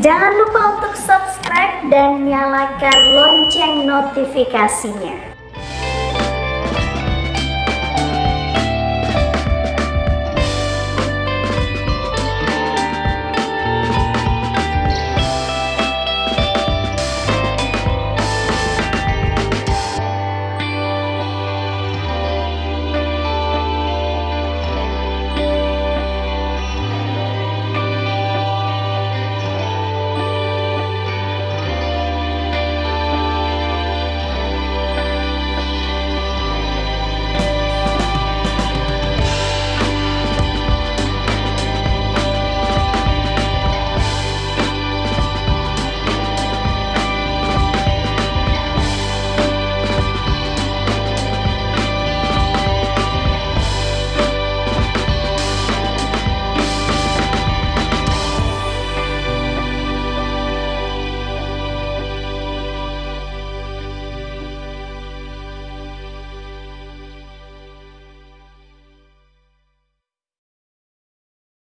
Jangan lupa untuk subscribe dan nyalakan lonceng notifikasinya.